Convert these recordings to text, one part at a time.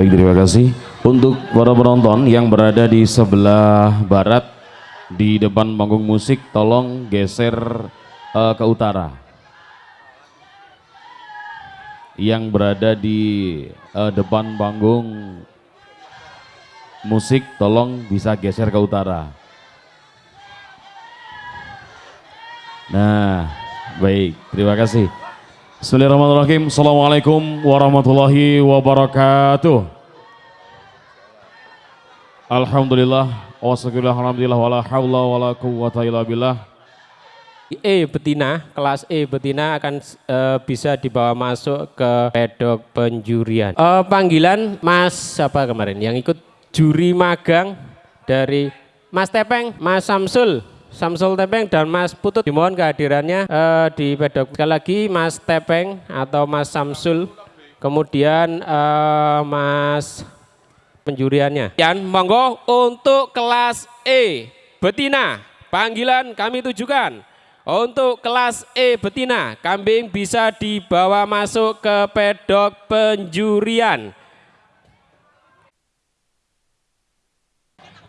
Baik, terima kasih. Untuk para penonton yang berada di sebelah barat di depan panggung musik, tolong geser uh, ke utara. Yang berada di uh, depan panggung musik, tolong bisa geser ke utara. Nah, baik, terima kasih. Bismillahirrahmanirrahim. Assalamualaikum warahmatullahi wabarakatuh. Alhamdulillah. Wassalamualaikum alhamdulillah wala hawla wala illa billah. E betina, kelas E betina akan e, bisa dibawa masuk ke pedok penjurian. E, panggilan Mas siapa kemarin yang ikut juri magang dari Mas Tepeng, Mas Samsul. Samsul Tepeng dan Mas Putut dimohon kehadirannya uh, di pedok. Sekali lagi Mas Tepeng atau Mas Samsul kemudian uh, Mas penjuriannya. Dan monggo untuk kelas E betina panggilan kami tujukan. Untuk kelas E betina kambing bisa dibawa masuk ke pedok penjurian.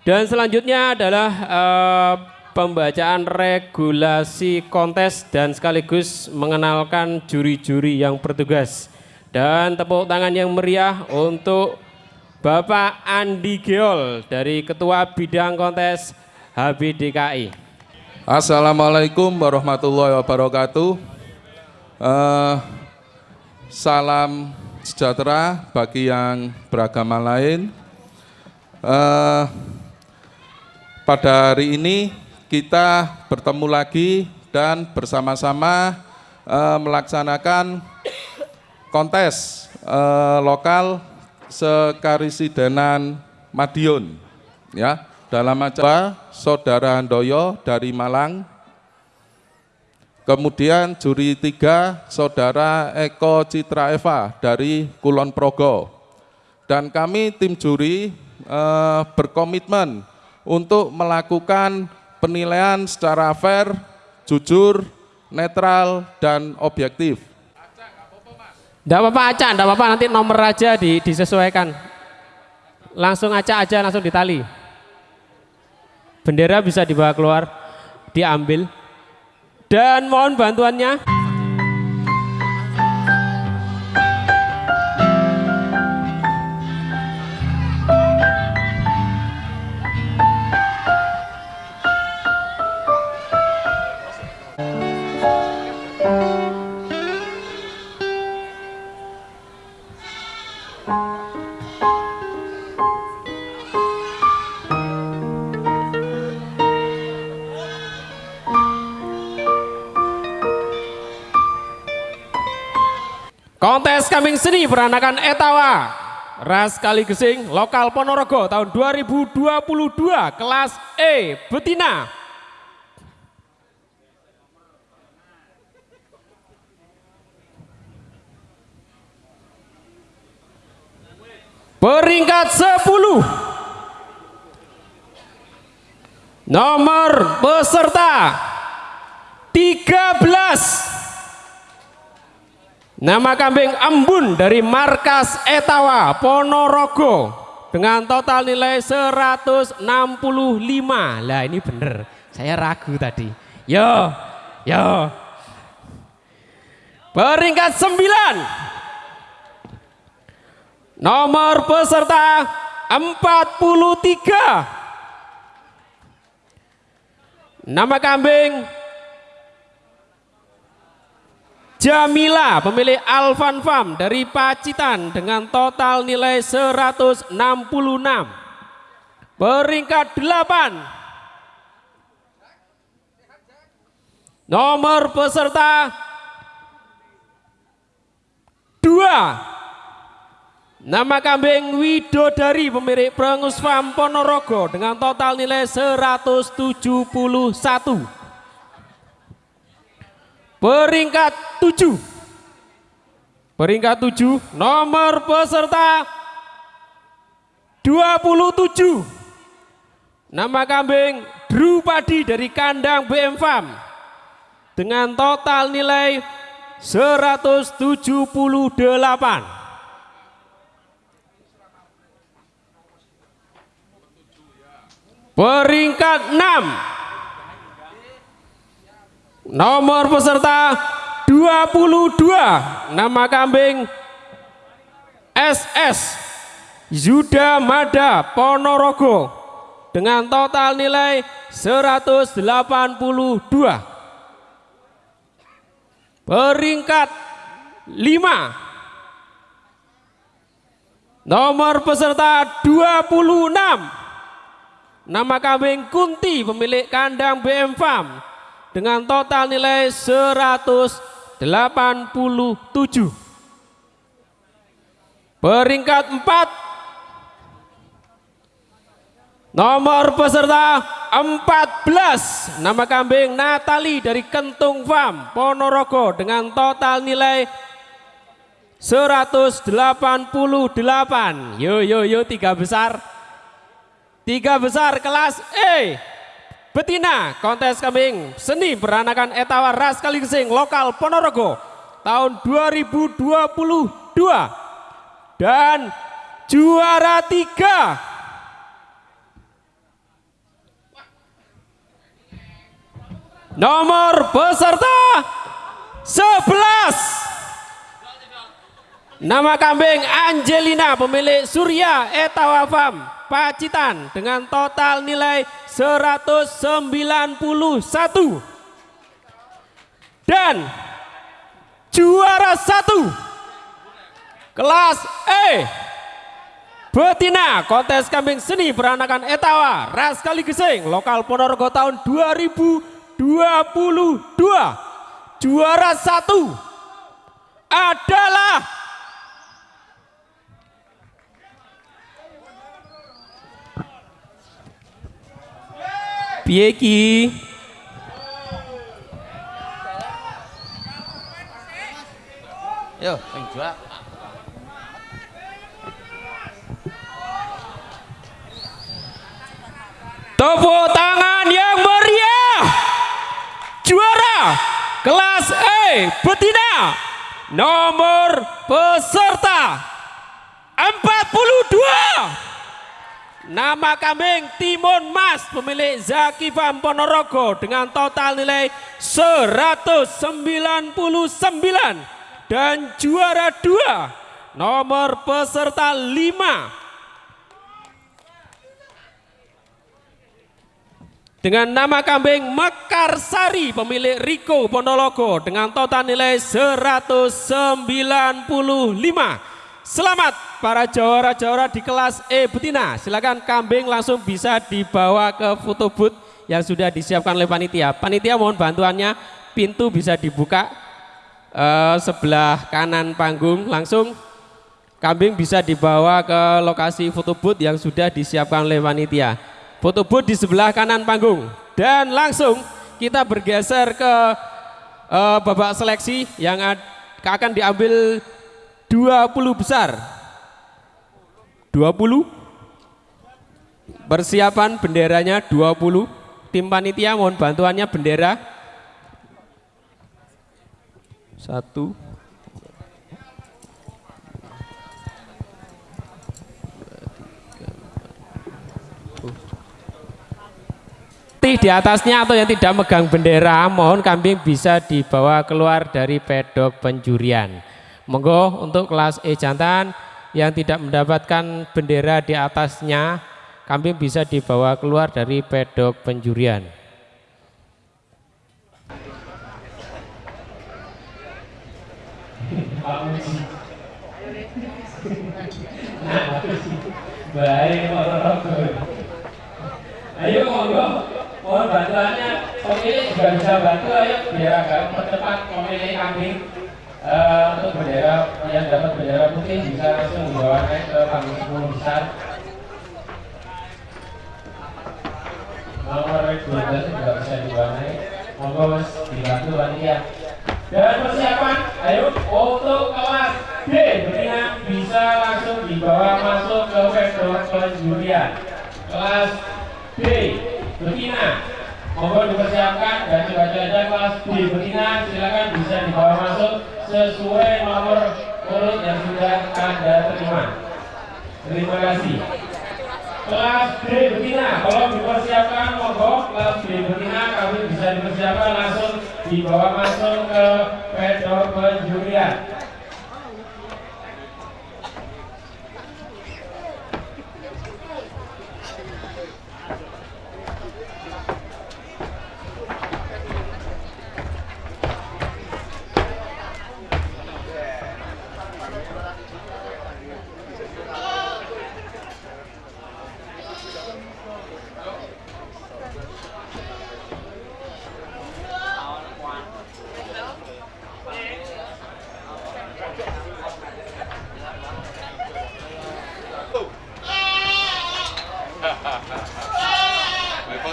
Dan selanjutnya adalah uh, pembacaan regulasi kontes dan sekaligus mengenalkan juri-juri yang bertugas. Dan tepuk tangan yang meriah untuk Bapak Andi Geol dari Ketua Bidang Kontes HBDKI. Assalamualaikum warahmatullahi wabarakatuh. Uh, salam sejahtera bagi yang beragama lain. Uh, pada hari ini kita bertemu lagi dan bersama-sama uh, melaksanakan kontes uh, lokal sekarisidenan Madiun ya. Dalam acara saudara Handoyo dari Malang. Kemudian juri tiga saudara Eko Citra Eva dari Kulon Progo. Dan kami tim juri uh, berkomitmen untuk melakukan penilaian secara fair, jujur, netral, dan objektif. Tidak apa-apa acak, tidak apa-apa nanti nomor aja di, disesuaikan. Langsung acak aja, langsung ditali. Bendera bisa dibawa keluar, diambil. Dan mohon bantuannya. Kontes Kambing Seni peranakan Etawa. Ras Kali Gesing Lokal Ponorogo tahun 2022 kelas E Betina. Peringkat 10 Nomor peserta 13 Nama kambing Embun dari markas Etawa Ponorogo dengan total nilai 165. Lah ini bener, saya ragu tadi. Yo, yo. Peringkat 9. Nomor peserta 43. Nama kambing Jamila pemilik Alvan Farm dari Pacitan dengan total nilai 166. Peringkat 8. Nomor peserta 2. Nama kambing Widodari pemilik Prengus Farm Ponorogo dengan total nilai 171 peringkat 7 peringkat 7 nomor peserta 27 nama kambing Drupadi dari kandang BM Farm. Dengan total nilai 178 peringkat 6 Nomor peserta 22. Nama kambing SS Yuda Mada Ponorogo dengan total nilai 182. Peringkat 5 Nomor peserta 26. Nama kambing Kunti pemilik kandang BM Farm dengan total nilai 187. Peringkat 4. Nomor peserta 14. Nama kambing Natali dari Kentung Farm Ponorogo dengan total nilai 188 yo yo yo tiga besar tiga besar kelas E betina kontes kambing seni beranakan etawa ras kaligesing lokal Ponorogo tahun 2022 dan juara tiga. Nomor peserta 11 Nama kambing Angelina pemilik Surya Etawafam Pacitan dengan total nilai 191 dan juara satu kelas E betina kontes kambing seni peranakan Etawa ras kali gesing lokal Ponorogo tahun 2022 juara satu adalah Piye ki? Yo, sing jual. Tepuk tangan yang meriah. Juara kelas E betina nomor peserta 42 Nama kambing Timun Mas pemilik Zaki Farm Ponorogo dengan total nilai 199 dan juara 2 nomor peserta 5 dengan nama kambing Mekarsari pemilik Riko Ponorogo dengan total nilai 195 Selamat para jawara-jawara di kelas E betina. Silakan kambing langsung bisa dibawa ke foto booth yang sudah disiapkan oleh panitia. Panitia mohon bantuannya, pintu bisa dibuka uh, sebelah kanan panggung langsung. Kambing bisa dibawa ke lokasi foto booth yang sudah disiapkan oleh panitia. Foto booth di sebelah kanan panggung. Dan langsung kita bergeser ke uh, babak seleksi yang akan diambil 20 besar. 20 persiapan benderanya 20 tim panitia mohon bantuannya bendera. Satu. Di atasnya atau yang tidak megang bendera mohon kambing bisa dibawa keluar dari pedok penjurian Monggo untuk kelas E jantan yang tidak mendapatkan bendera di atasnya, kambing bisa dibawa keluar dari pedok penjurian. Baik, Ayo monggo, mohon bantuannya. Pemilih juga bisa bantu, ayo biar agak mempercepat pemilih kambing uh, untuk bendera yang dapat bendera putih bisa langsung dibawa naik ke panggung 10 besar. Nomor 12 juga bisa dibawa naik. Monggo mas dibantu panitia. Dan persiapan ayo untuk kelas D betina bisa langsung dibawa masuk ke pedok penjurian kelas D betina. Mohon dipersiapkan dan baca-baca kelas B. Betina silakan bisa dibawa masuk sesuai nomor urut yang sudah Anda terima. Terima kasih. kelas D betina kalau dipersiapkan monggo kelas D betina kami bisa dipersiapkan langsung dibawa masuk ke pedok penjurian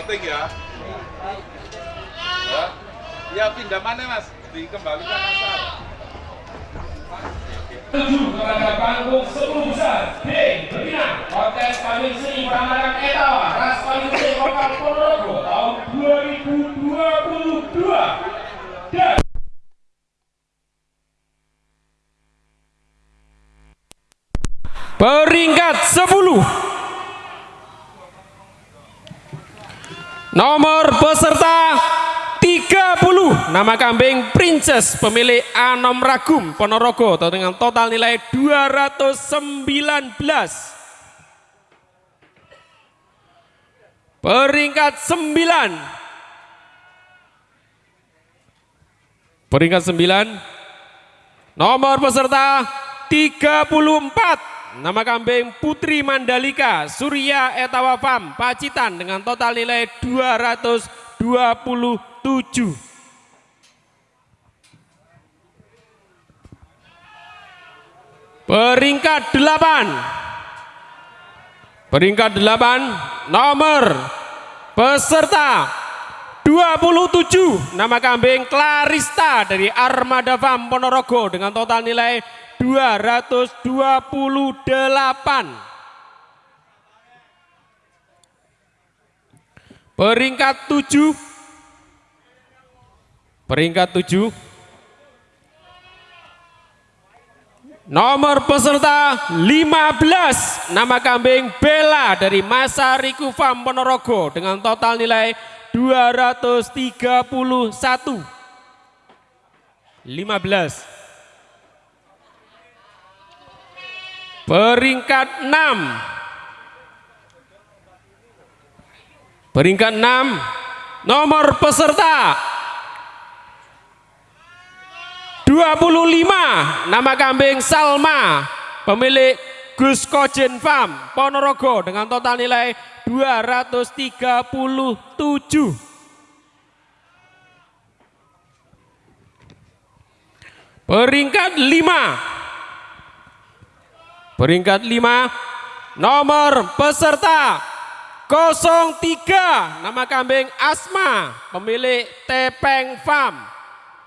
voting ya. Ya. Ya pindah mana mas? Dikembalikan asal. tujuh kepada panggung sepuluh besar D betina kontes kami seni peranakan etawa ras paling seni lokal Ponorogo tahun 2022 dan peringkat 10 nomor peserta 30 nama Princess pemilik Anom Ragum Ponorogo dengan total nilai 219 peringkat 9 peringkat 9 nomor peserta 34 nama kambing Putri Mandalika Surya Etawa Farm Pacitan dengan total nilai 227 Peringkat 8 Peringkat 8 nomor peserta 27 nama kambing Clarista dari Armada Farm Ponorogo dengan total nilai 228 Peringkat 7 Peringkat 7 Nomor peserta 15 Nama kambing Bella dari Masa Riku Farm Ponorogo dengan total nilai 231 15 Peringkat 6 Peringkat 6 Nomor peserta 25 nama kambing Salma. Pemilik Gus Kojen Farm Ponorogo dengan total nilai 237 peringkat 5 peringkat 5 nomor peserta 03 nama kambing Asma pemilik Tepeng Farm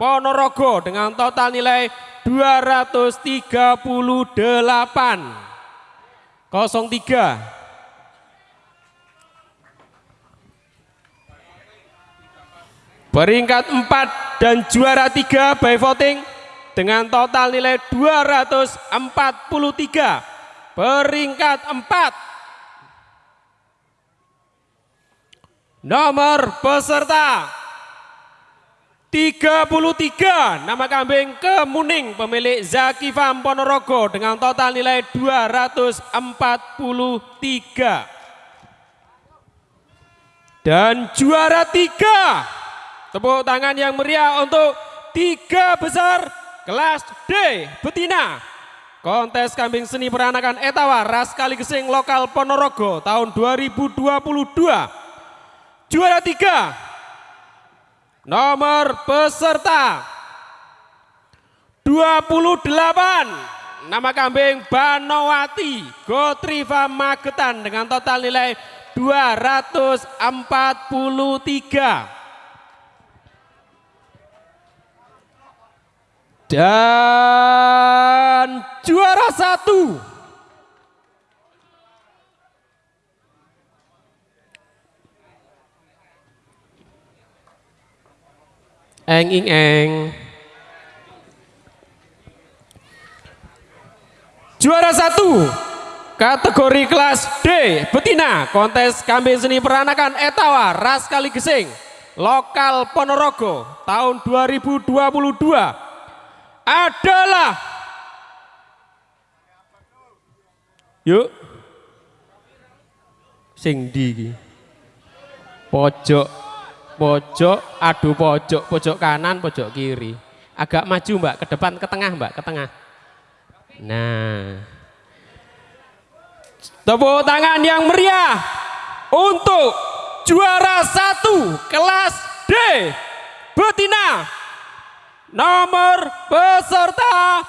Ponorogo dengan total nilai 238 03 Peringkat 4 dan juara 3 by voting dengan total nilai 243. Peringkat 4. Nomor peserta 33 nama kambing Kemuning pemilik Zaki Farm Ponorogo dengan total nilai 243 dan juara tiga. Tepuk tangan yang meriah untuk tiga besar kelas D betina. Kontes kambing seni peranakan etawa ras kali gesing lokal Ponorogo tahun 2022 juara tiga Nomor peserta. 28 nama kambing Banowati Gotriva Magetan dengan total nilai 243 dan juara satu eng ing eng. Juara satu Kategori kelas D betina kontes kambing seni peranakan Etawa Ras Kali Gesing lokal Ponorogo tahun 2022 adalah Yuk. Sing di pojok pojok adu pojok pojok kanan pojok kiri. Agak maju mbak. Ke depan ke tengah mbak. Ke tengah. Nah. Tepuk tangan yang meriah untuk juara satu kelas D betina nomor peserta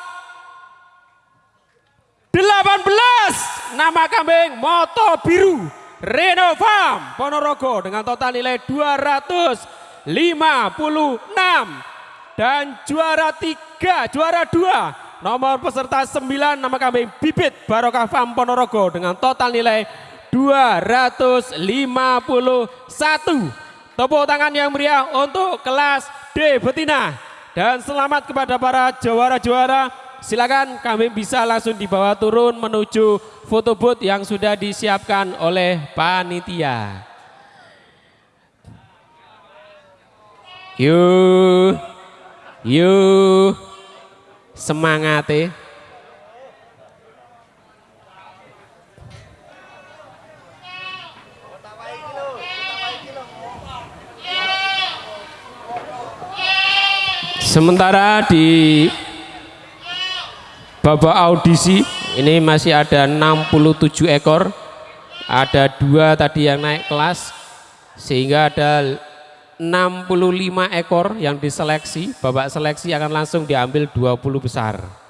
18 nama kambing moto biru Renovam Ponorogo dengan total nilai 256 dan juara tiga juara dua Nomor peserta 9 nama kami Bibit Barokah Farm Ponorogo dengan total nilai 251. Tepuk tangan yang meriah untuk kelas D betina. Dan selamat kepada para juara-juara. Silakan kami bisa langsung dibawa turun menuju foto booth yang sudah disiapkan oleh panitia. Yuk. Yuk semangate Sementara di babak audisi. Ini masih ada 67 ekor, ada dua tadi yang naik kelas, sehingga ada 65 ekor yang diseleksi, babak seleksi akan langsung diambil 20 besar.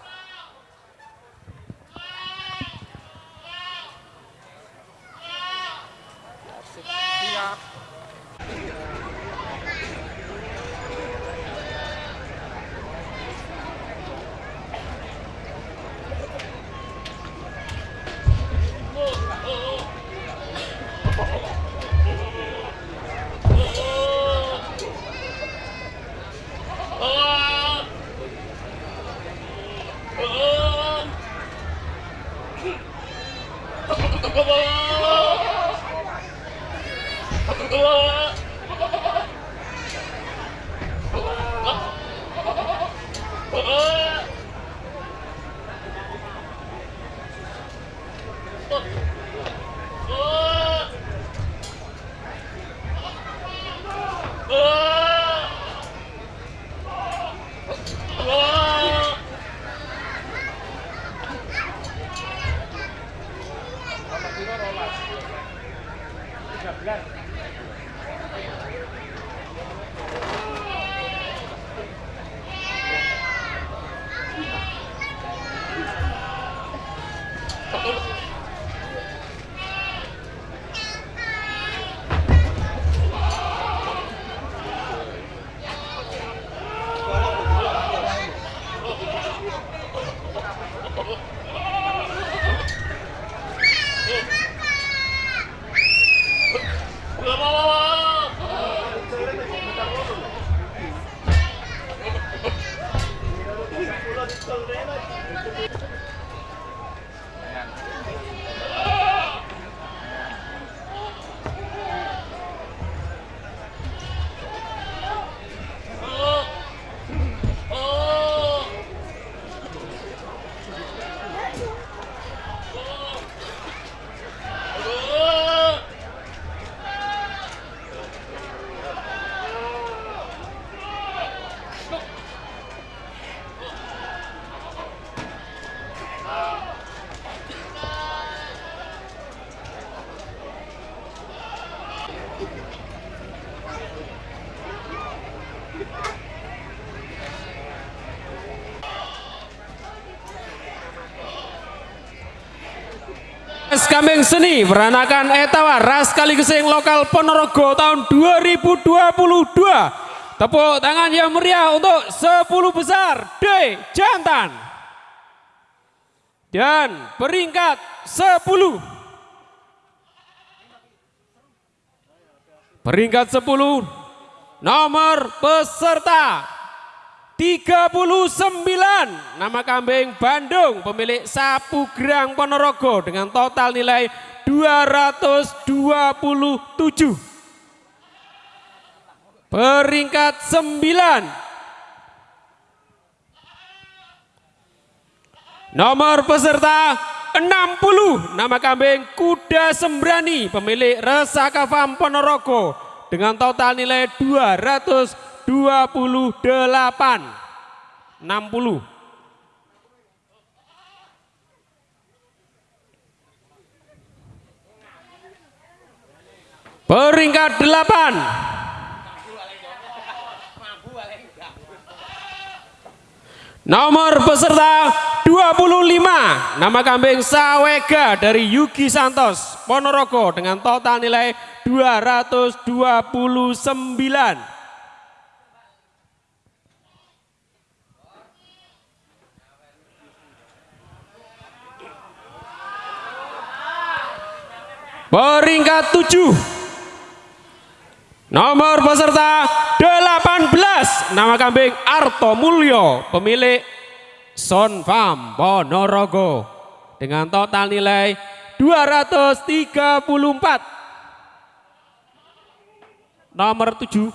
Kambing Seni Peranakan Etawa Ras Kali Gesing Lokal Ponorogo tahun 2022 Tepuk tangan yang meriah untuk 10 besar D. Jantan. Dan peringkat 10 Peringkat 10 Nomor peserta. 18 39 nama kambing Bandung pemilik sapu gerang Ponorogo dengan total nilai 227 peringkat 9 nomor peserta 60 nama kambing Kuda Sembrani pemilik Resaka Ponorogo dengan total nilai 228 60 Peringkat 8 Nomor peserta 25 Nama kambing Sawega dari Yugi Santos Ponorogo dengan total nilai 229 Peringkat 7 Nomor peserta 18 nama kambing Arto Mulyo pemilik Son Farm Ponorogo. Dengan total nilai 234 nomor 7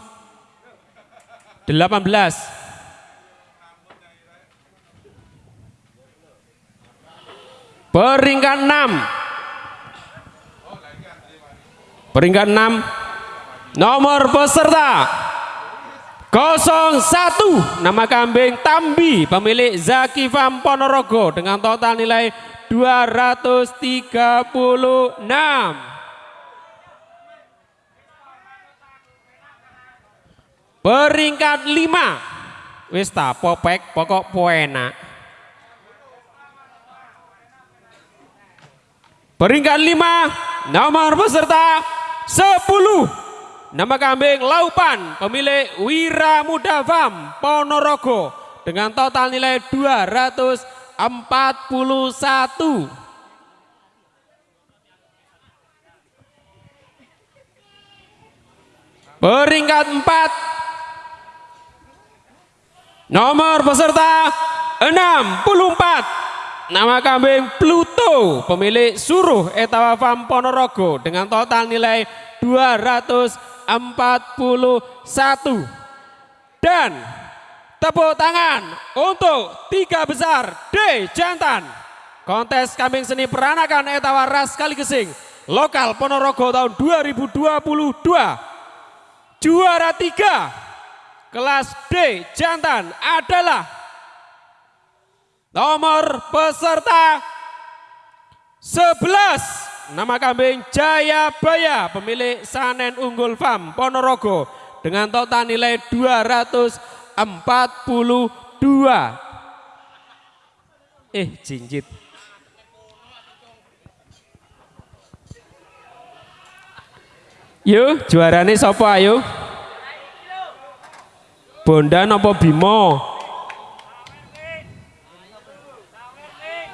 18 peringkat 6 peringkat 6 Nomor peserta 01 nama kambing Tambi pemilik Zaki Farm Ponorogo dengan total nilai 236. Peringkat 5 wis ta popek pokok poena. Peringkat 5 nomor peserta 10 Nama kambing Laupan, pemilik Wira Muda Farm, Ponorogo dengan total nilai 241. Peringkat 4 Nomor peserta 64 Nama kambing Pluto pemilik Suruh Etawa Farm Ponorogo dengan total nilai 200 41 dan tepuk tangan untuk tiga besar D Jantan. Kontes kambing seni peranakan etawa ras kali kesing lokal Ponorogo tahun 2022 juara tiga kelas D Jantan adalah nomor peserta 11 Nama kambing Jaya Baya, pemilik Sanen Unggul Farm Ponorogo dengan total nilai 242. Eh, jinjit. Yuk, juarane sapa ayo? Bondan apa Bimo?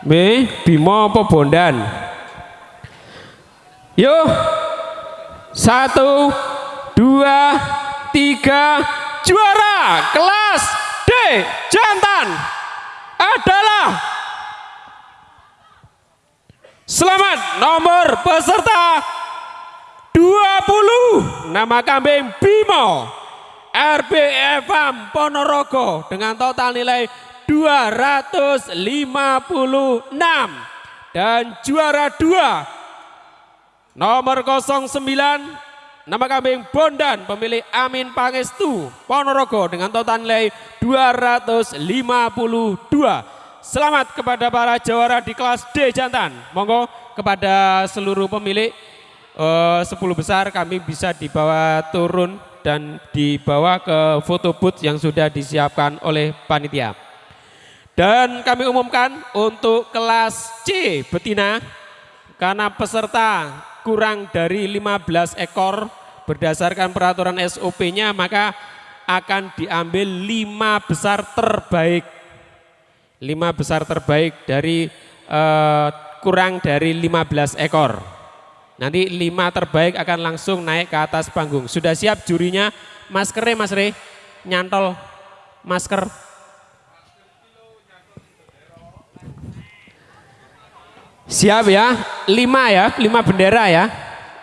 Me, Bimo apa Bondan? Yuk, satu, dua, tiga, juara. Kelas D jantan adalah Selamat nomor peserta 20 nama kambing Bimo RBFM Ponorogo. Dengan total nilai 256 dan juara 2 Nomor 09 nama kambing Bondan pemilik Amin Pangestu Ponorogo dengan total nilai 252. Selamat kepada para jawara di kelas D jantan. Monggo kepada seluruh pemilik uh, eh, 10 besar kami bisa dibawa turun dan dibawa ke foto booth yang sudah disiapkan oleh panitia. Dan kami umumkan untuk kelas C betina karena peserta kurang dari 15 ekor berdasarkan peraturan SOP-nya maka akan diambil lima besar terbaik. Lima besar terbaik dari uh, kurang dari 15 ekor. Nanti lima terbaik akan langsung naik ke atas panggung. Sudah siap jurinya? Maskernya Mas Re? Nyantol masker. Siap ya, lima ya, lima bendera ya.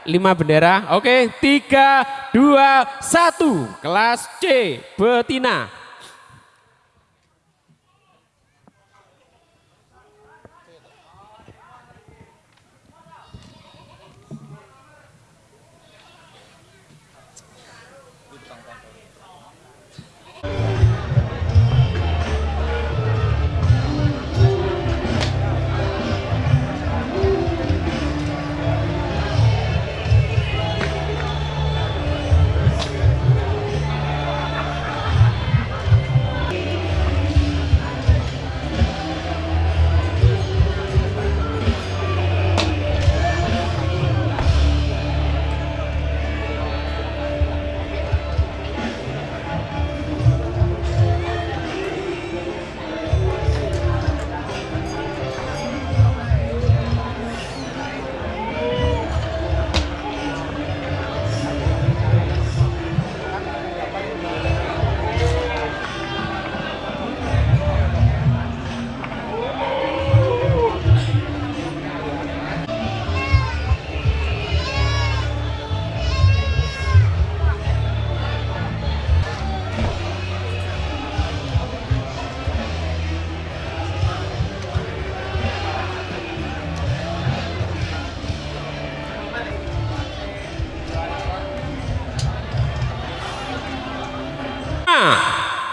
Lima bendera, oke, tiga, dua, satu. Kelas C, betina.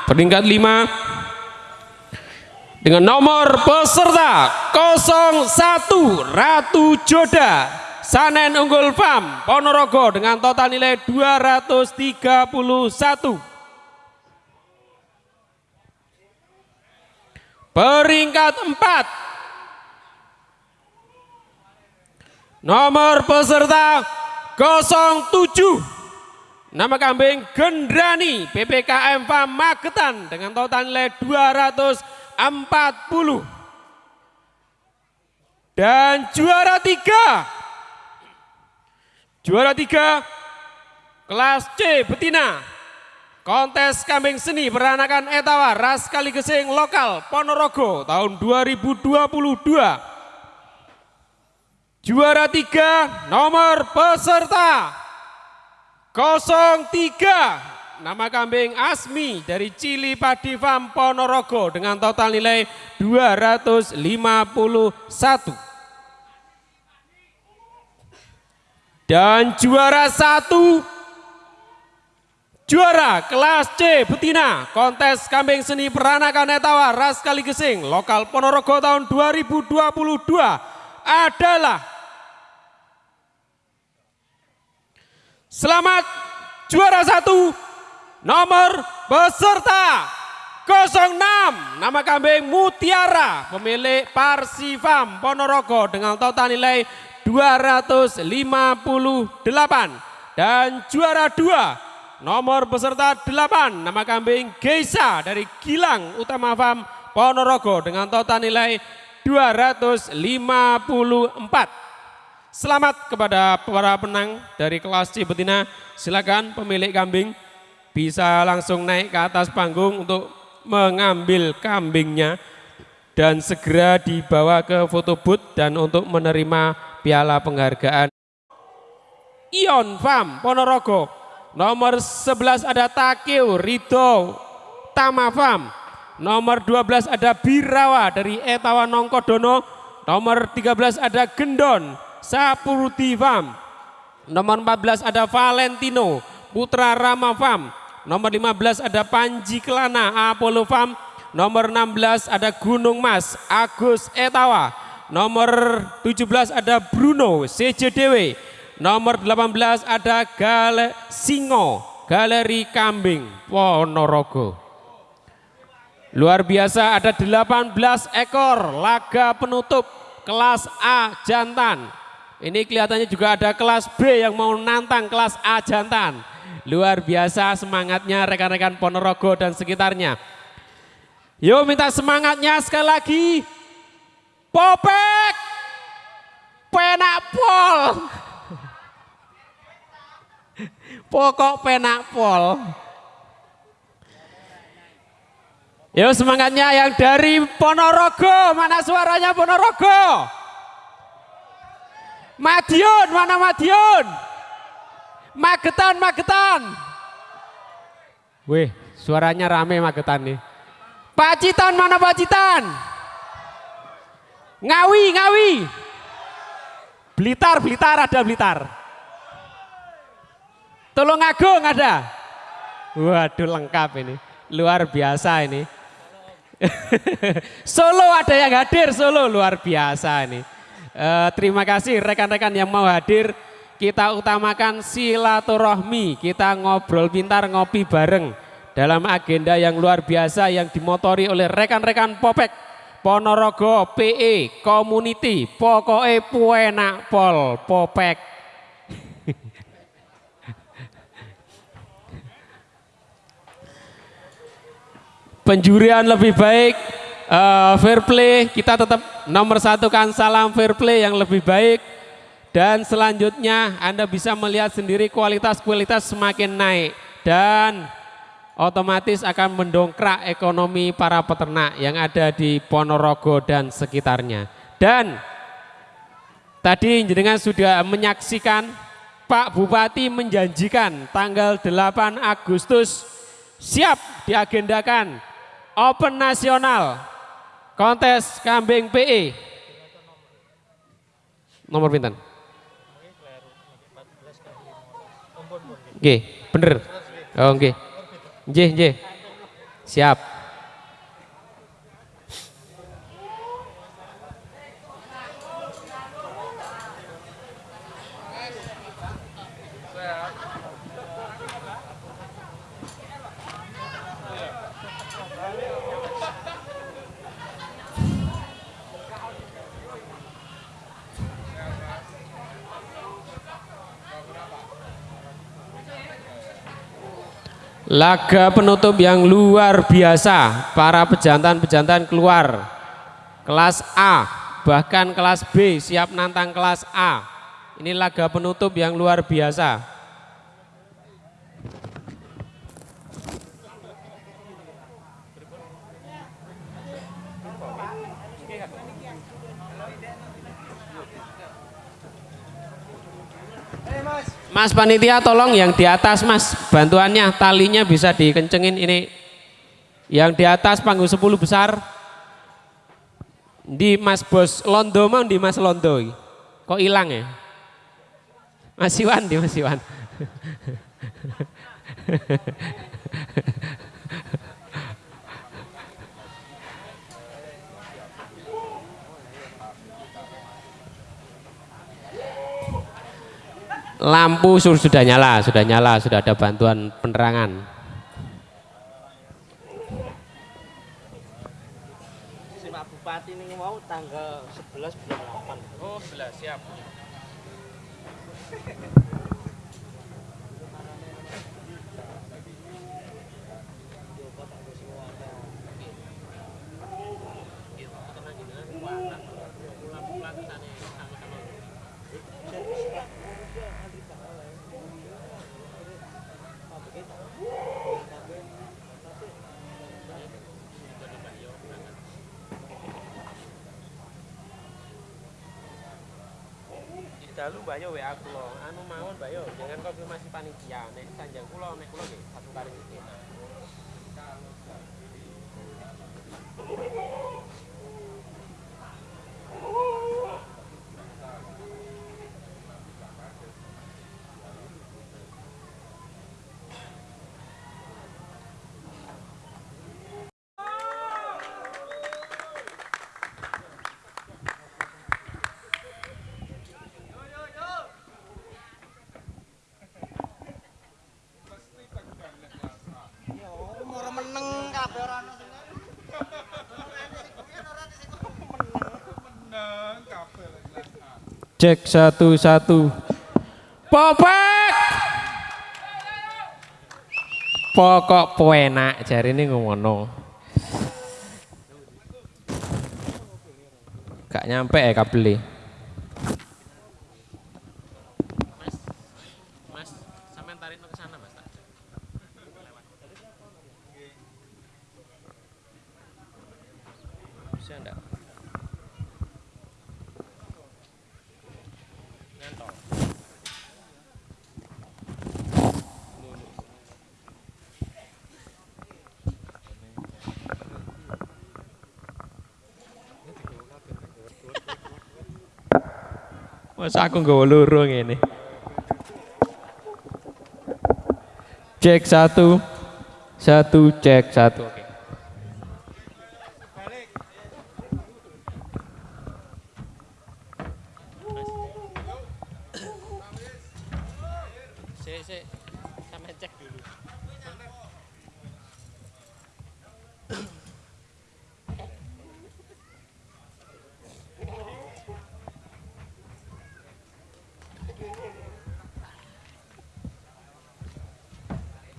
Peringkat lima dengan nomor peserta 01 Ratu Joda Sanen Unggul Farm Ponorogo dengan total nilai 231. Peringkat empat Nomor peserta 07 Nama kambing Gendrani PPKM Farm Magetan dengan total nilai 240. Dan juara tiga, juara tiga kelas C betina kontes kambing seni peranakan etawa ras kali gesing lokal Ponorogo tahun 2022. Juara tiga nomor peserta 03 nama kambing Asmi dari Cili Padi Farm Ponorogo dengan total nilai 251 dan juara satu juara kelas C betina kontes kambing seni peranakan etawa ras kali gesing lokal Ponorogo tahun 2022 adalah Selamat juara satu nomor peserta 06 nama kambing Mutiara pemilik Parsifam Ponorogo dengan total nilai 258 dan juara dua nomor peserta 8 nama kambing Geisa dari Gilang Utama Farm Ponorogo dengan total nilai 254 Selamat kepada para penang dari kelas C betina. Silakan pemilik kambing bisa langsung naik ke atas panggung untuk mengambil kambingnya dan segera dibawa ke foto booth dan untuk menerima piala penghargaan. Ion Farm Ponorogo. Nomor 11 ada Takio Rido Tama Farm. Nomor 12 ada Birawa dari Etawa Nongkodono. Nomor 13 ada Gendon Sapurti Farm. Nomor 14 ada Valentino Putra Rama Farm. Nomor 15 ada Panji Kelana Apollo Farm. Nomor 16 ada Gunung Mas Agus Etawa. Nomor 17 ada Bruno CJDW. Nomor 18 ada Gale Singo Galeri Kambing Ponorogo. Luar biasa ada 18 ekor laga penutup kelas A jantan ini kelihatannya juga ada kelas B yang mau nantang kelas A jantan. Luar biasa semangatnya rekan-rekan Ponorogo dan sekitarnya. Yuk minta semangatnya sekali lagi. Popek. Penak pol. Pokok penak pol. Yuk semangatnya yang dari Ponorogo. Mana suaranya Ponorogo? Madiun, mana Madiun? Magetan, Magetan. Wih, suaranya rame Magetan nih. Pacitan, mana Pacitan? Ngawi, Ngawi. Blitar, Blitar ada Blitar. Tolong Agung ada. Waduh lengkap ini. Luar biasa ini. Solo ada yang hadir, Solo luar biasa ini. Uh, terima kasih rekan-rekan yang mau hadir. Kita utamakan silaturahmi, kita ngobrol pintar, ngopi bareng dalam agenda yang luar biasa yang dimotori oleh rekan-rekan Popek Ponorogo PE Community. Pokoknya puenak pol Popek. Penjurian lebih baik, uh, fair play, kita tetap nomor satu kan. Salam fair play yang lebih baik. Dan selanjutnya Anda bisa melihat sendiri kualitas-kualitas semakin naik. Dan otomatis akan mendongkrak ekonomi para peternak yang ada di Ponorogo dan sekitarnya. Dan tadi jenengan sudah menyaksikan Pak Bupati menjanjikan tanggal 8 Agustus siap diagendakan Open Nasional kontes kambing PE. Nomor pinten? Oke, bener. Oh, oke. Nggih, nggih. Siap. Laga penutup yang luar biasa, para pejantan-pejantan keluar. Kelas A, bahkan kelas B siap nantang kelas A. Ini laga penutup yang luar biasa. Mas panitia tolong yang di atas mas. Bantuannya talinya bisa dikencengin ini. Yang di atas panggung 10 besar. Di mas bos londo mau di mas londo kok hilang ya? Mas Iwan di mas Iwan lampu sudah nyala, sudah nyala, sudah ada bantuan penerangan. Si Pak Bupati ini mau tanggal 11 bulan 8. Oh, 11 siap. Dalu Mbak Yo WA kula. Anu mawon Mbak Yo, jangan konfirmasi panitia. Nek sanjang kula nek nggih satu kali iki. Cek satu satu. Popek. Pokok penak jari ini ngomono. Gak nyampe ya kabeli. Mas, mas, sampean tarik ke sana mas. Bisa enggak? Masa aku nggak loro ini. Cek satu, satu cek satu. Oke.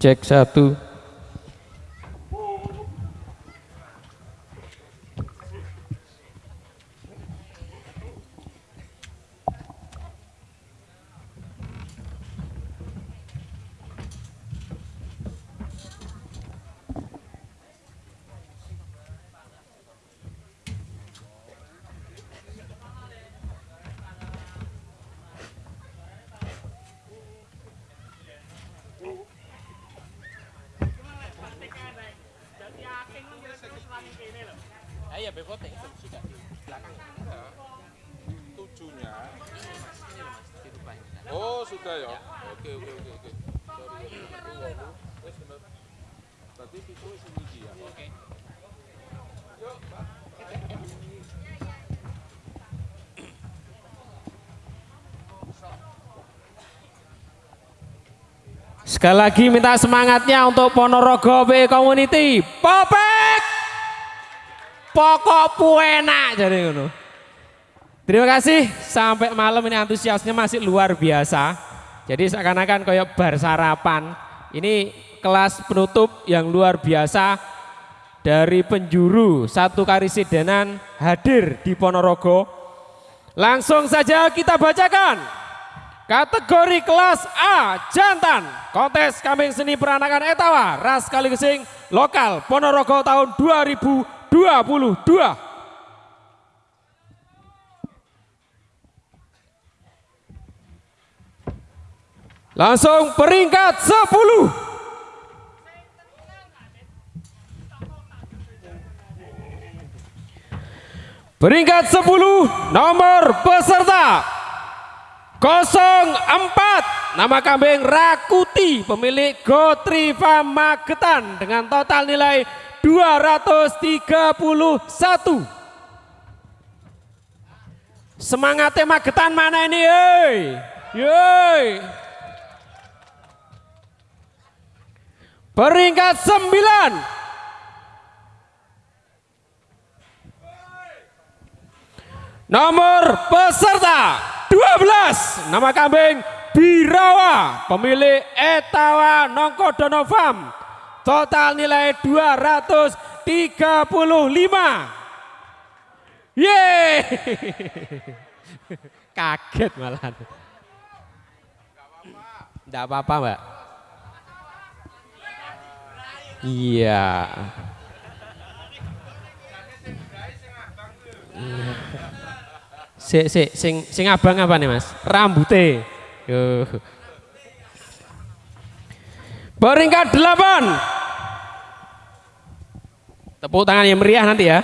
Cek satu. Ayo be voting sudah di belakang. Tujuhnya. Oh sudah ya. Oke oke oke oke. Sorry. Wes bener. Tadi itu wis iki ya. Oke. Sekali lagi minta semangatnya untuk Ponorogo B Community. Popek! Pokok puenak jadi ngono. Terima kasih sampai malam ini antusiasnya masih luar biasa. Jadi seakan-akan kayak bar sarapan. Ini kelas penutup yang luar biasa dari penjuru satu karisidenan hadir di Ponorogo. Langsung saja kita bacakan kategori kelas A jantan kontes kambing seni peranakan etawa ras kali kesing lokal Ponorogo tahun 2022. Langsung peringkat 10. Peringkat 10 nomor peserta 04 nama kambing Rakuti pemilik Gotriva Magetan dengan total nilai 231 semangatnya Magetan mana ini? Hei Yoi. peringkat 9 Nomor peserta 12 nama kambing Birawa. Pemilik Etawa Nongkodono Farm. Total nilai 235 Yeay. Kaget malah Tidak apa-apa mbak. Iya. Iya Si, si, sing, sing abang apa nih mas? Rambute. Peringkat delapan. Tepuk tangan yang meriah nanti ya.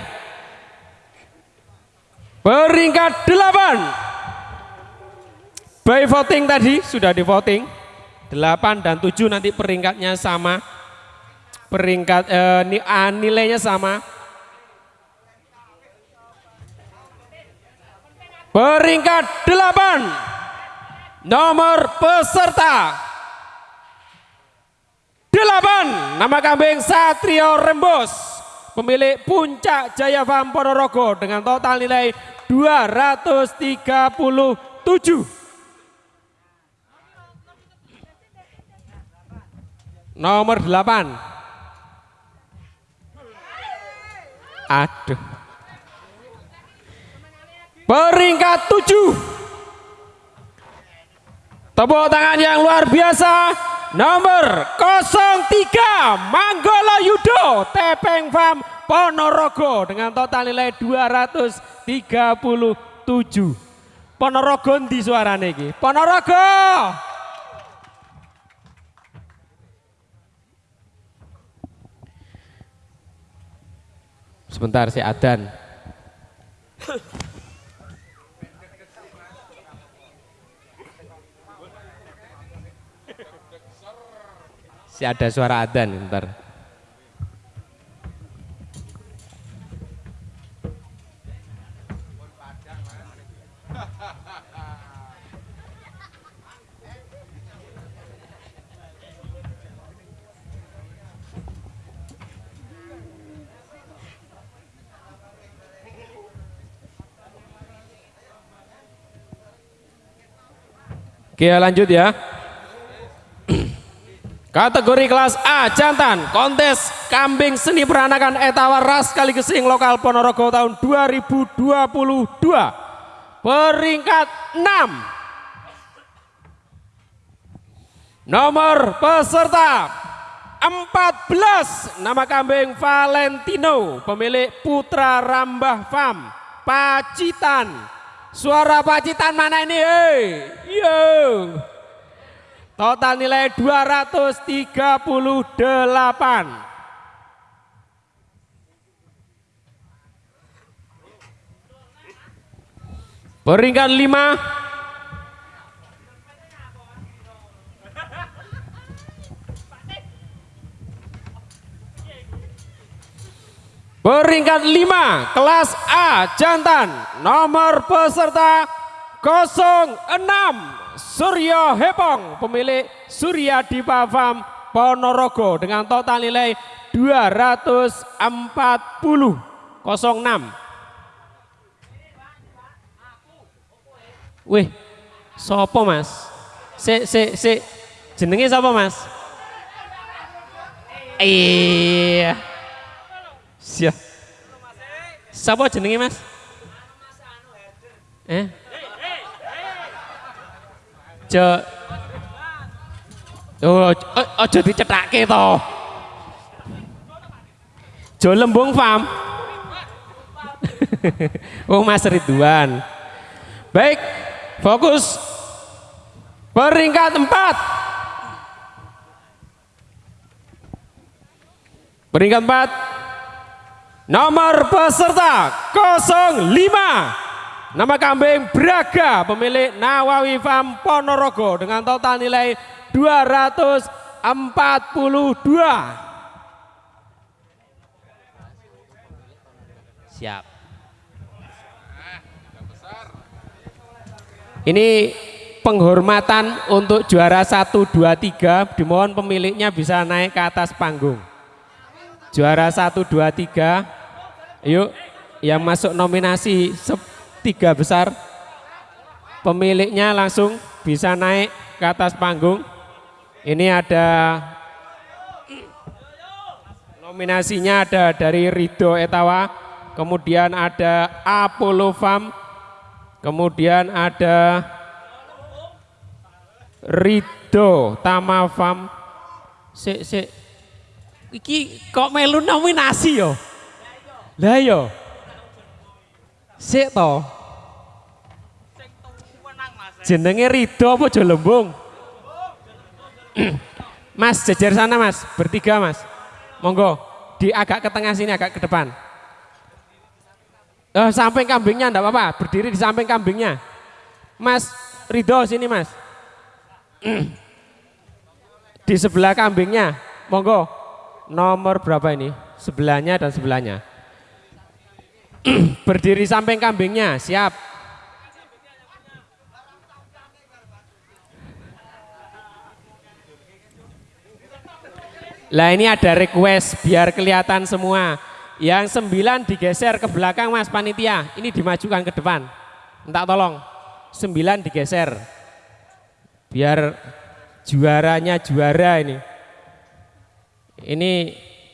Peringkat delapan. By voting tadi sudah di voting. Delapan dan tujuh nanti peringkatnya sama. Peringkat eh, nilainya sama. Peringkat delapan nomor peserta. Delapan nama kambing Satrio Rembos pemilik Puncak Jaya Farm Ponorogo dengan total nilai 237 nomor delapan. Aduh Peringkat tujuh. Tepuk tangan yang luar biasa. Nomor 03 Manggolo Yudo Tepeng Farm Ponorogo dengan total nilai 237. Ponorogo di suara ini. Ponorogo. Sebentar si Adan. Si ada suara adzan ntar. Oke lanjut ya. Kategori kelas A jantan. Kontes kambing seni peranakan etawa ras kali gesing lokal Ponorogo tahun 2022 peringkat 6 nomor peserta 14 nama kambing Valentino pemilik Putra Rambah Farm Pacitan. Suara Pacitan mana ini? Hei, yo. Total nilai 238. Peringkat 5 Peringkat 5 kelas A jantan. Nomor peserta 06 Suryo Hepong pemilik Surya Dipa Farm Ponorogo dengan total nilai 240 06 Wih, sopo mas? Si, si, si, jenenge sopo mas? Iya. Siap. Siapa jenenge Mas? Eh? Jo Oh, aja dicethake to. Jo Lembung Farm. oh Mas Ridwan. Baik, fokus. Peringkat empat. Peringkat empat. Nomor peserta 05 Nama kambing Braga pemilik Nawawi Farm Ponorogo dengan total nilai 242 Siap. Ini penghormatan untuk juara 1, 2, 3 dimohon pemiliknya bisa naik ke atas panggung. Juara 1, 2, 3 Yuk, yang masuk nominasi tiga besar, pemiliknya langsung bisa naik ke atas panggung. Ini ada nominasinya ada dari Rido Etawa, kemudian ada Apollo Farm, kemudian ada Rido Tama Farm. Si, si, iki kok melu nominasi yo? Lah yo. Sik to. Jenenge Rido apa Jolembung? mas, jejer sana Mas, bertiga Mas. Monggo, di agak ke tengah sini, agak ke depan. Eh, samping kambingnya enggak apa-apa, berdiri di samping kambingnya. Mas Rido sini Mas. di sebelah kambingnya, monggo. Nomor berapa ini? Sebelahnya dan sebelahnya. Berdiri samping kambingnya, siap. Lah ini ada request biar kelihatan semua. Yang sembilan digeser ke belakang mas panitia. Ini dimajukan ke depan. Minta tolong. Sembilan digeser. Biar juaranya juara ini. Ini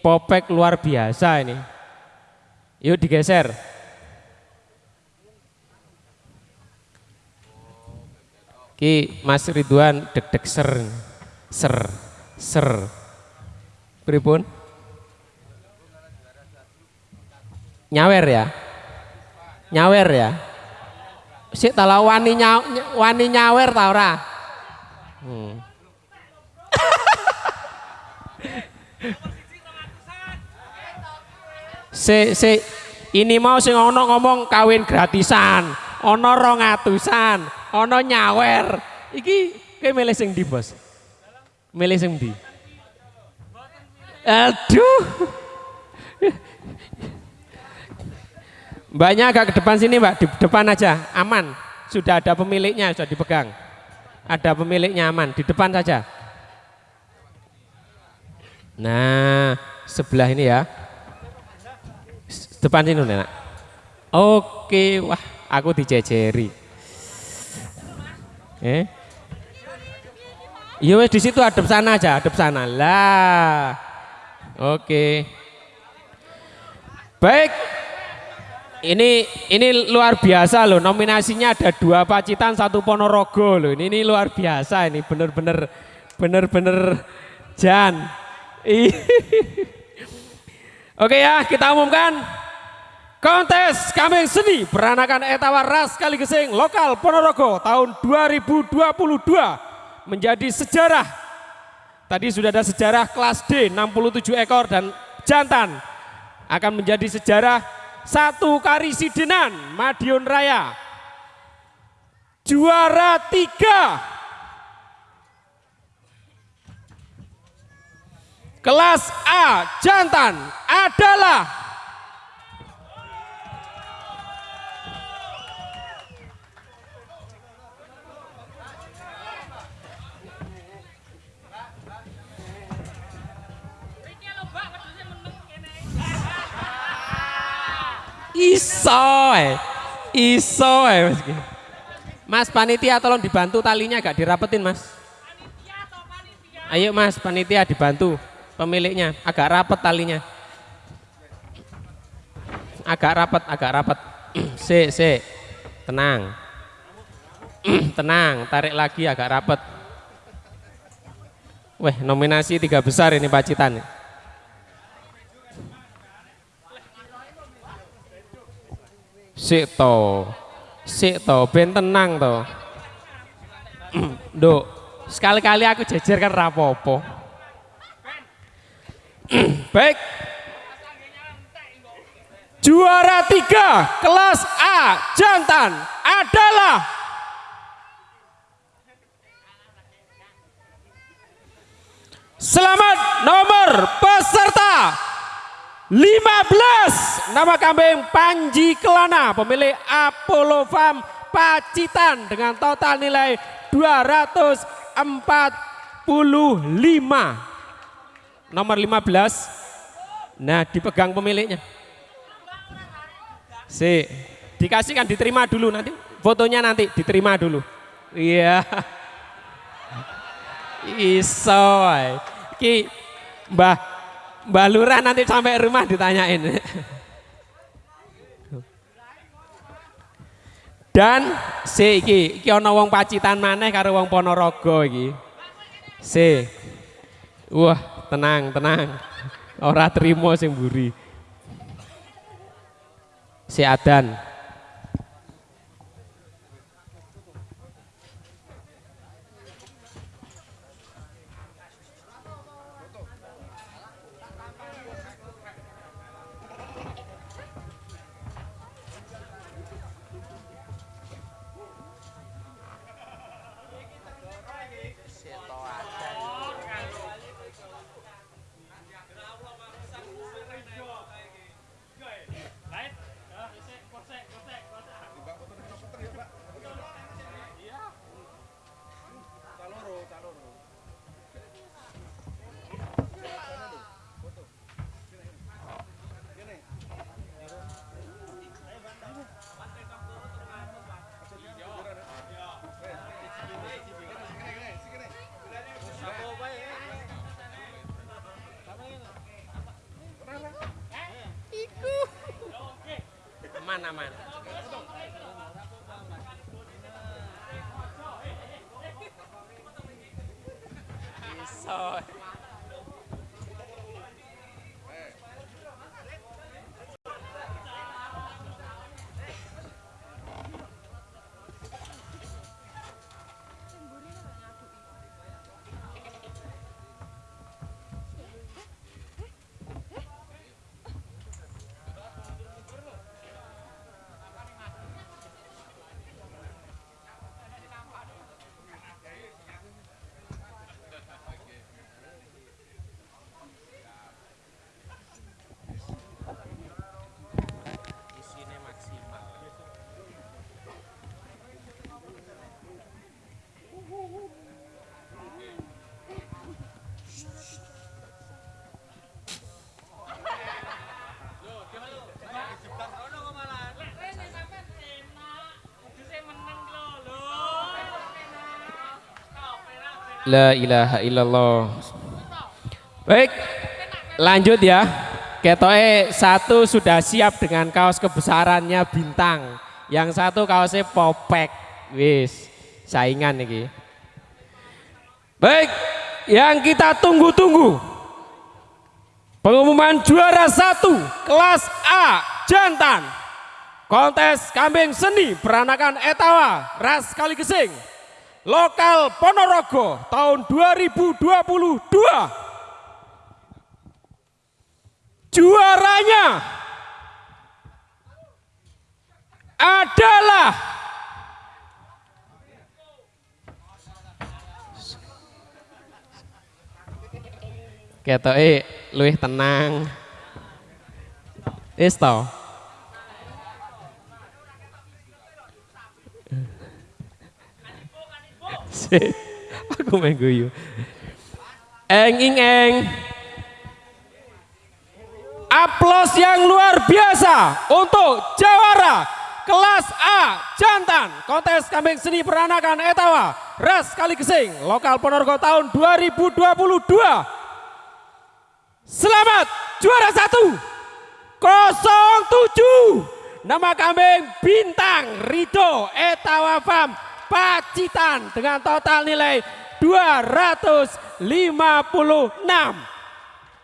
popek luar biasa ini. Yuk digeser. Ki Mas Ridwan deg-deg ser. Ser. Ser. Pripun? Nyawer ya? Nyawer ya? Sik tala wani nya, wani nyawer ta ora? Hmm. Se, se, ini mau sing ono ngomong kawin gratisan, ono rongatusan, ono nyawer. Iki kayak milih sing di bos, milih sing di. Aduh. Mbaknya agak ke depan sini mbak, di depan aja, aman. Sudah ada pemiliknya, sudah dipegang. Ada pemiliknya aman, di depan saja. Nah, sebelah ini ya. Depan sini nak. Oke, wah aku dijejeri. Eh? Iya di situ hadap sana aja, hadap sana. Lah. Oke. Baik. Ini ini luar biasa loh. Nominasinya ada dua Pacitan, satu Ponorogo loh. Ini, ini luar biasa ini bener-bener bener-bener Jan. Oke ya, kita umumkan kontes kambing seni peranakan etawa ras kali gesing lokal Ponorogo tahun 2022 menjadi sejarah. Tadi sudah ada sejarah kelas D 67 ekor dan jantan akan menjadi sejarah satu Karisidenan Madiun Raya. Juara tiga kelas A jantan adalah Iso eh. Iso eh Mas. Mas panitia tolong dibantu talinya agak dirapetin Mas. Ayo Mas panitia dibantu pemiliknya agak rapet talinya. Agak rapet, agak rapet. si, si. Tenang. Tenang, tarik lagi agak rapet. Weh, nominasi tiga besar ini Pacitan. Sik to. Sik to, ben tenang to. Nduk, sekali-kali aku jejer kan rapopo. Baik. Juara tiga kelas A jantan adalah Selamat nomor peserta 15 nama kambing Panji Kelana pemilik Apollo Farm Pacitan dengan total nilai 245 nomor 15 nah dipegang pemiliknya. Si dikasihkan diterima dulu nanti. Fotonya nanti diterima dulu. Iya. Iso ae. ki mbah mbah lurah nanti sampai rumah ditanyain. Dan si iki. Iki ana wong Pacitan maneh karo wong Ponorogo iki. Si wah tenang tenang. Ora terima sing mburi. Si Adan aman aman Iso. La ilaha illallah. Baik, lanjut ya. Ketoe satu sudah siap dengan kaos kebesarannya bintang. Yang satu kaosnya popek. Wis, saingan nih. Baik, yang kita tunggu-tunggu. Pengumuman juara satu kelas A jantan. Kontes kambing seni peranakan Etawa Ras Kali Gesing. Lokal Ponorogo tahun 2022. Juaranya adalah Ketoke luwih tenang. Wis Aku main guyu. Eng ing eng. Aplos yang luar biasa untuk jawara kelas A jantan. Kontes kambing seni peranakan Etawa Ras Kali Gesing lokal Ponorogo tahun 2022 Selamat juara satu. 07 nama kambing bintang Rido Etawa Farm Pacitan dengan total nilai 256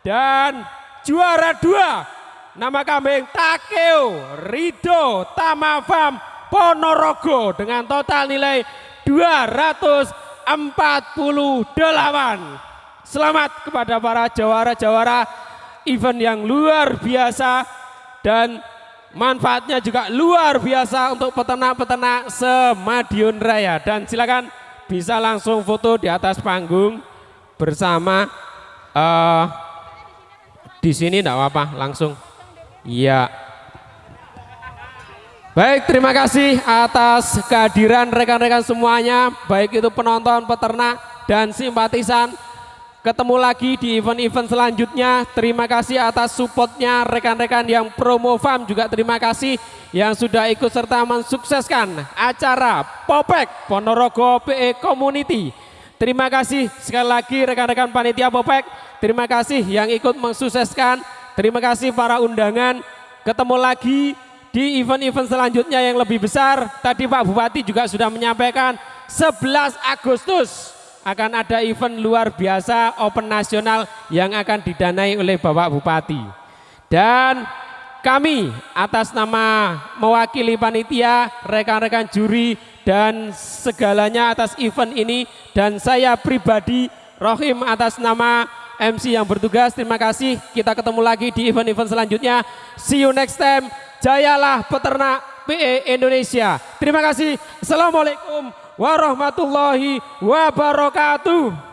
dan juara dua nama kambing Takeo Rido Tamafam Ponorogo dengan total nilai 248 selamat kepada para jawara-jawara event yang luar biasa dan manfaatnya juga luar biasa untuk peternak-peternak semadiun raya dan silakan bisa langsung foto di atas panggung bersama uh, di sini enggak apa-apa, langsung. Iya. Baik, terima kasih atas kehadiran rekan-rekan semuanya, baik itu penonton, peternak, dan simpatisan. Ketemu lagi di event-event selanjutnya. Terima kasih atas supportnya rekan-rekan yang promo farm juga terima kasih yang sudah ikut serta mensukseskan acara Popek Ponorogo PE Community. Terima kasih sekali lagi rekan-rekan panitia Popek. Terima kasih yang ikut mensukseskan. Terima kasih para undangan. Ketemu lagi di event-event selanjutnya yang lebih besar. Tadi Pak Bupati juga sudah menyampaikan 11 Agustus akan ada event luar biasa open nasional yang akan didanai oleh Bapak Bupati. Dan kami atas nama mewakili panitia, rekan-rekan juri dan segalanya atas event ini dan saya pribadi Rohim atas nama MC yang bertugas terima kasih. Kita ketemu lagi di event-event selanjutnya. See you next time. Jayalah peternak PE Indonesia. Terima kasih. Assalamualaikum warahmatullahi wabarakatuh